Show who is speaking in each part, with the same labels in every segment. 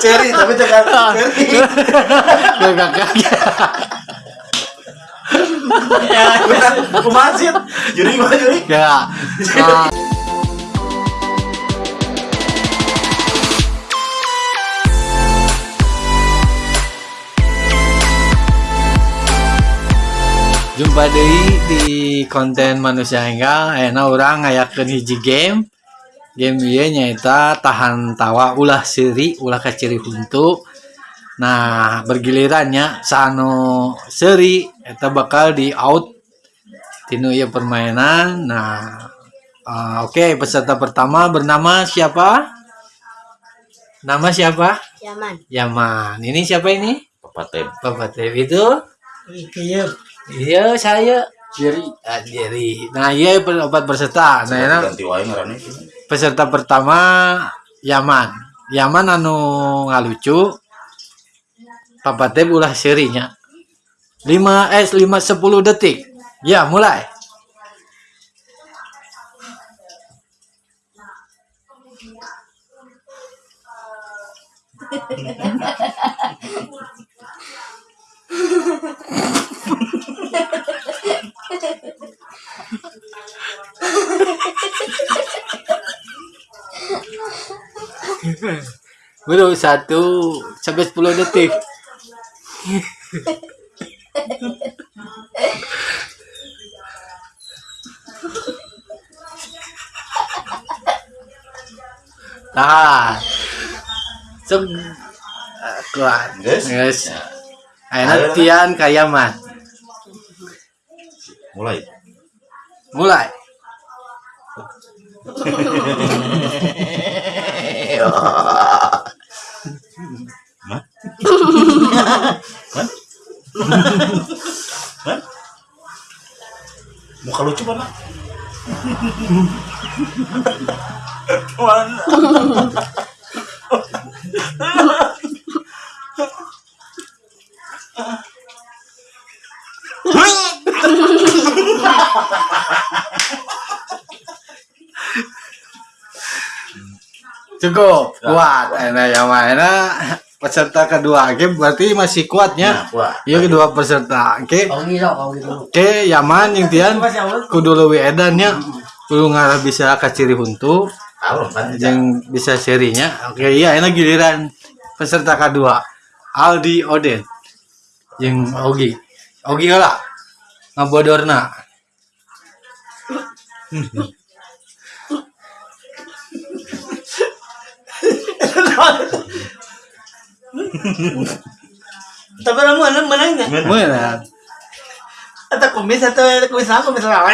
Speaker 1: Cherry, tapi jangan Cherry.
Speaker 2: Gak kaget.
Speaker 1: Kumasit. Juri gua juri.
Speaker 2: Ya. Ah, Jumpa deui di konten manusia hingga enak orang ngayakeun hiji game. Game ieu nyaita tahan tawa ulah seuri, ulah kaciri huntu. Nah, bergilirannya sano seuri eta bakal di out tinu ieu permainan. Nah, eh, oke peserta pertama bernama siapa? Nama siapa?
Speaker 3: Yaman.
Speaker 2: Yaman. Ini siapa ini?
Speaker 1: Papa tem.
Speaker 2: Bapak Teh itu?
Speaker 3: Iya.
Speaker 2: Iya, saya. Jerry. Ah, Jerry. Nah, iya obat peserta. Nah, enak.
Speaker 1: Ganti wae.
Speaker 2: Peserta pertama Yaman. Yaman anu ngalucu. Papa teh ulah serinya. 5 eh 5 10 detik. Ya, mulai. Baru satu sampai 10 detik. Tahan. Ah, kuat.
Speaker 1: Geus?
Speaker 2: Geus.
Speaker 1: Ya.
Speaker 2: Ayeuna tian ka Yaman.
Speaker 1: Mulai.
Speaker 2: Mulai.
Speaker 1: Hah? Hah? Hah? Muka lucu mana? Mana?
Speaker 2: Cukup kuat. Ayeuna Yaman. Ayeuna peserta kedua. Oke, berarti masih kuatnya.
Speaker 1: Nah, kuat.
Speaker 2: Iya kedua peserta. Oke.
Speaker 3: Gitu.
Speaker 2: Oke, Yaman yang tian kudu leuwih edannya. Kudu ngarah bisa kaciri huntu
Speaker 1: kan?
Speaker 2: yang bisa serinya. Oke, iya enak giliran peserta kedua. Aldi Oden. Yang Ogi. Ogi lah. Ngabodorna.
Speaker 3: Tapi kamu mana mana enggak?
Speaker 2: Mana?
Speaker 3: Atau kumis atau kumis apa kumis apa?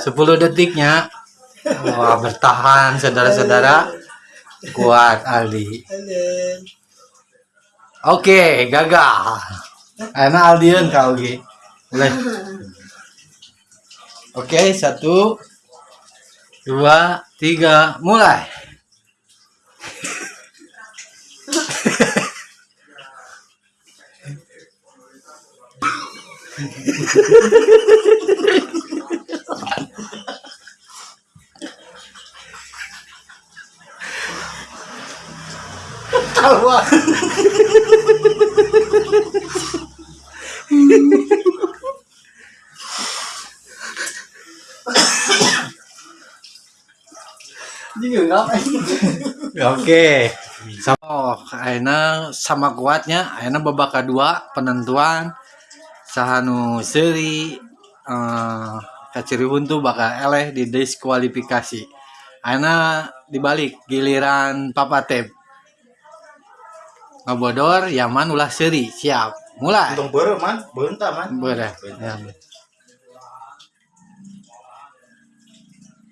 Speaker 2: Sepuluh detiknya. Wah, bertahan saudara-saudara. Kuat Aldi. Oke, gagal. Enak Aldian kau Ogi. Oke, satu, dua, tiga, mulai. Tawa. Oke. So, ayeuna sama kuatnya, ayeuna babak kedua penentuan sahanu seri eh kaciri huntu bakal eleh di diskualifikasi. Ayeuna dibalik giliran Papa Tep. Ngabodor Yaman ulah seri, siap. Mulai.
Speaker 1: Untung beureum man, beunta man.
Speaker 2: Boleh. Ya.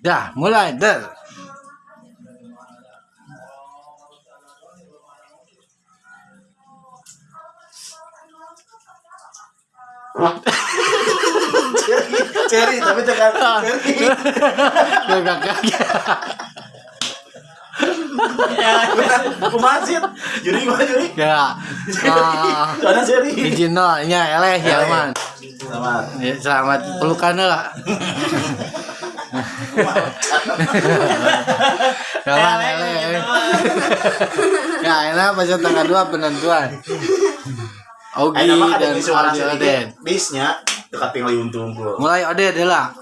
Speaker 2: Dah, mulai, der.
Speaker 1: Cherry, tapi jangan Cherry.
Speaker 2: Gak kaget.
Speaker 1: Kumaha sih? Juri gua juri.
Speaker 2: Ya. Ah,
Speaker 1: Soalnya seri.
Speaker 2: no, nya eleh ya
Speaker 1: Eleh.
Speaker 2: man.
Speaker 1: Selamat.
Speaker 2: Ya, selamat pelukan lah. Kawan eleh. Ya, enak peserta kedua penentuan. Ogi
Speaker 1: Ayo nama
Speaker 2: dan Aldi. Oden.
Speaker 1: Bisnya dekat tinggal untung gua.
Speaker 2: Mulai Oden adalah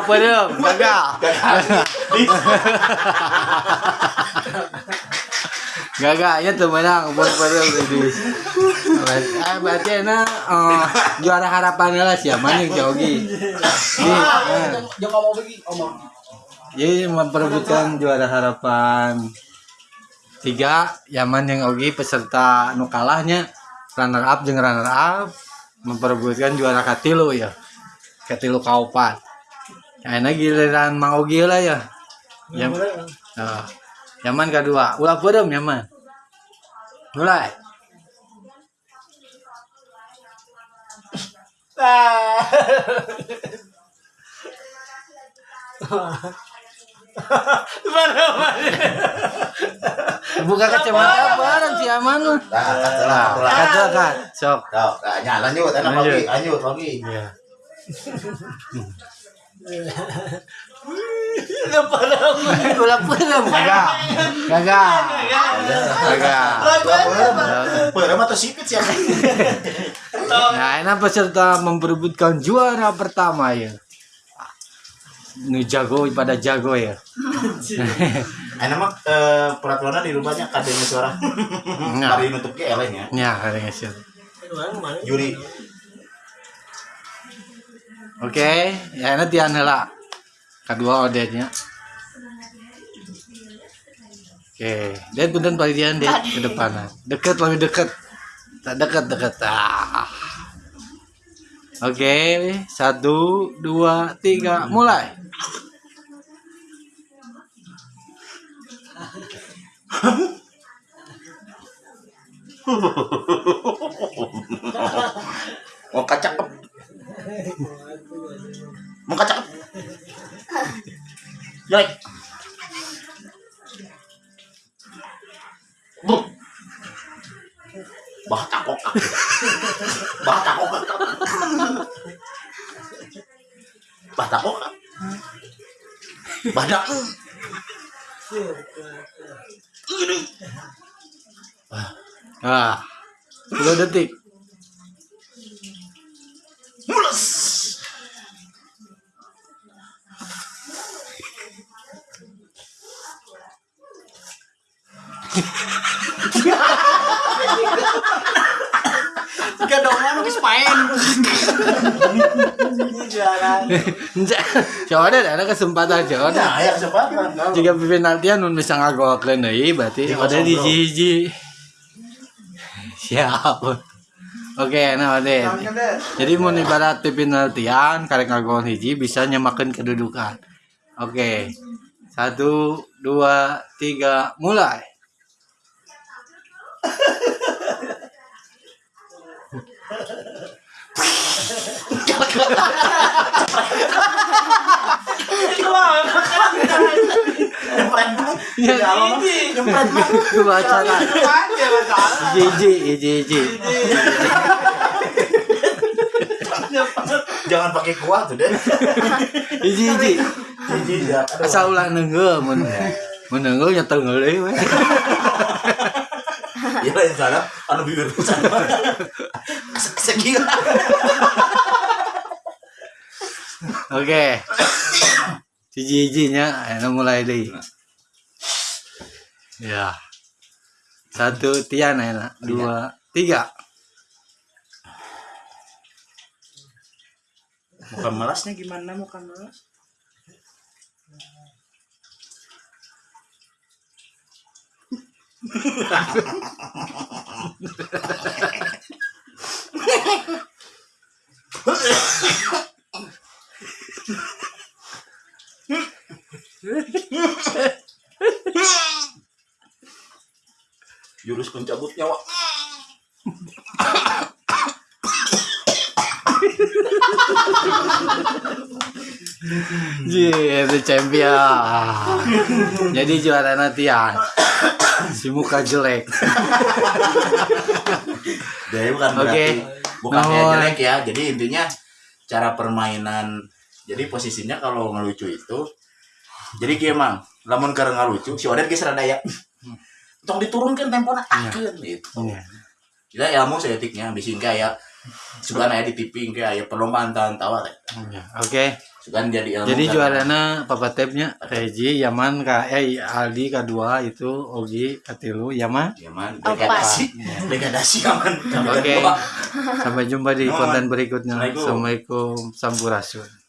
Speaker 2: apa dia? Gagal.
Speaker 1: Bis.
Speaker 2: Gagaknya tuh menang buat pada jadi. Ah berarti na eh, juara harapan lah siapa yang jogi. Jadi, eh,
Speaker 3: Jok ngomong begini, ngomong.
Speaker 2: jadi memperebutkan juara harapan tiga Yaman yang Ogi peserta nu kalahnya runner up jeung runner up memperebutkan juara katilu ya katilu kaupat Kayaknya giliran Mang Ogi lah ya. Yam, oh. Yaman kedua. Ulah pedem Yaman mulai.
Speaker 3: Ah.
Speaker 2: Buka kacamata bareng si Yaman mah.
Speaker 1: Nah, kata
Speaker 2: kan sok.
Speaker 1: Nah, nya lanjut,
Speaker 2: Lanjut.
Speaker 1: lagi, lanjut atau sipit?
Speaker 2: Nah, ini peserta memperebutkan juara pertama ya. Nu jago pada jago ya.
Speaker 1: Enak mah eh, peraturannya di rumahnya kadangnya suara.
Speaker 2: Nah.
Speaker 1: Hari nutup ke eleng ya.
Speaker 2: Ya, ada ngasih.
Speaker 1: Juri.
Speaker 2: Oke, ya ini tian heula. Kedua odetnya. Oke, dan punten palidian deh ke depan. Deket lebih deket. Tak deket deket. Ah. Oke, satu, dua, tiga, mulai.
Speaker 1: Mau kacak. Bah takok. Bah dak.
Speaker 2: Ah, 10 detik.
Speaker 1: Mulus.
Speaker 3: Tiga dongnya habis main. Juara.
Speaker 2: Coba deh, ada kesempatan coba deh.
Speaker 1: Nah, ya kesempatan.
Speaker 2: Jika penaltian nun bisa ngagolkeun deui berarti
Speaker 1: Tiga
Speaker 2: ada di
Speaker 1: kosong, bro.
Speaker 2: hiji. Siap. Oke, nah Oden. Jadi mau ibarat di penaltian karek ngagol hiji bisa nyamakan kedudukan. Oke. Satu, dua, tiga, mulai. Hiji, hiji, hiji.
Speaker 1: Jangan pakai kuat tuh deh. Ya. Aduh.
Speaker 2: Asal ulah nengeul mun. Mun nengeul nya tengeul deui we.
Speaker 1: Ya lain sana anu bibir sana. Segila.
Speaker 2: Oke. Hiji-hijinya aya mulai deui. Ya. Satu tian enak, dua, tiga.
Speaker 1: Muka melasnya gimana muka melas? Jurus pencabut nyawa.
Speaker 2: Ji, itu champion. Jadi juara nantian. Si muka jelek.
Speaker 1: Jadi bukan berarti bukan
Speaker 2: Nuhun.
Speaker 1: jelek ya. Jadi intinya cara permainan. Jadi posisinya kalau ngelucu itu jadi kieu mang, lamun keur ngalucu si Odet geus rada ya. Tong diturunkan tempona akeun gitu.
Speaker 2: Iya.
Speaker 1: Kita ilmu seetiknya bisin kayak sugan aya di TV kayak aya perlombaan tahan tawa teh.
Speaker 2: Iya. Oke.
Speaker 1: Sugan jadi ilmu.
Speaker 2: Jadi
Speaker 1: kan.
Speaker 2: juarana papa tapnya Reji, Yaman, ka eh Aldi kedua itu Ogi katilu, Yaman.
Speaker 1: Ya man,
Speaker 4: Opa.
Speaker 1: degradasi. Degradasi aman.
Speaker 2: Oke. Sampai jumpa di konten berikutnya.
Speaker 1: Assalamualaikum.
Speaker 2: Assalamualaikum. Sampurasun.